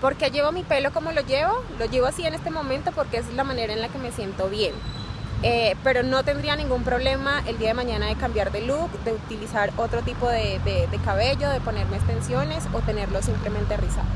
¿Por qué llevo mi pelo como lo llevo? Lo llevo así en este momento porque es la manera en la que me siento bien. Eh, pero no tendría ningún problema el día de mañana de cambiar de look, de utilizar otro tipo de cabello, de ponerme extensiones o tenerlo simplemente rizado.